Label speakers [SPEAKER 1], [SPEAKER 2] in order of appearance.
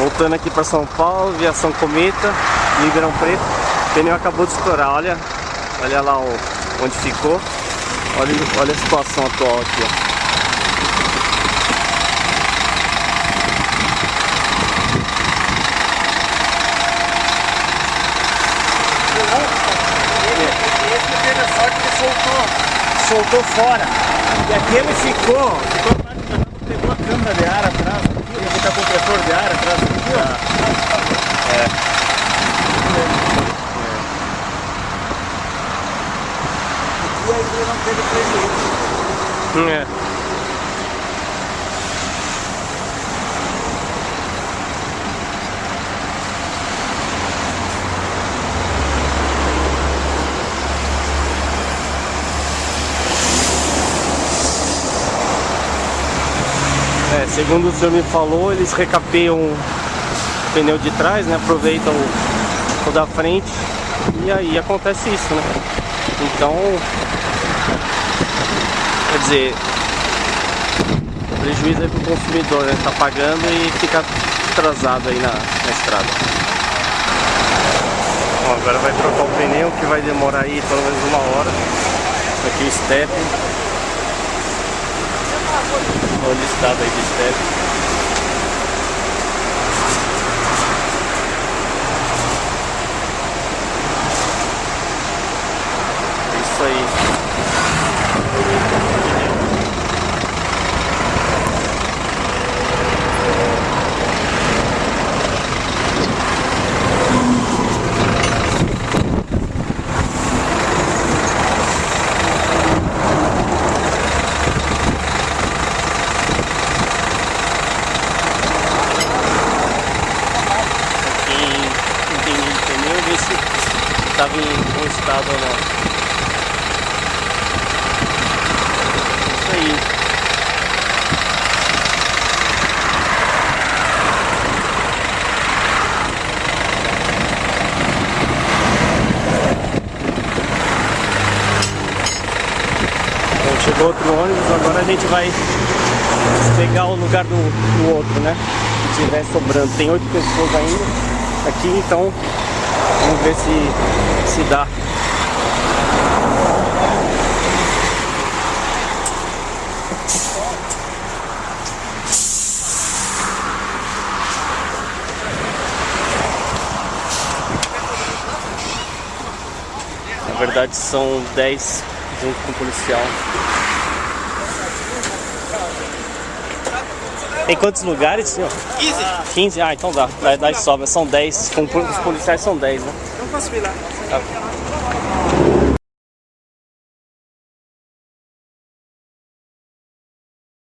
[SPEAKER 1] Voltando aqui para São Paulo, Viação Cometa, Ribeirão Preto. O pneu acabou de estourar, olha, olha lá onde ficou. Olha, olha a situação atual aqui, ó. soltou fora. E aqui ele ficou, ficou pegou a câmara de ar atrás ele tá compressor de ar atrás aqui, ó. É.
[SPEAKER 2] E aí não teve prejuízo.
[SPEAKER 1] É. É, segundo o senhor me falou, eles recapeiam o pneu de trás, né? Aproveitam o, o da frente e aí acontece isso, né? Então, quer dizer, prejuízo aí pro consumidor, né? Tá pagando e fica atrasado aí na, na estrada. Bom, agora vai trocar o pneu que vai demorar aí pelo menos uma hora. Aqui o step. Olha o estado aí de step. É isso aí. Quem entende de pneu, ver se estava em bom estado ou não. Isso aí. Chegou outro ônibus, agora a gente vai pegar o lugar do, do outro, né? Se tiver sobrando. Tem oito pessoas ainda aqui, então vamos ver se, se dá. Na verdade são 10 junto com o policial. Tem quantos lugares, senhor?
[SPEAKER 2] 15.
[SPEAKER 1] 15? Ah, então dá. Dá, dá sobra. São 10. Com os policiais são 10, né?
[SPEAKER 2] Não posso vir lá.
[SPEAKER 1] Tá.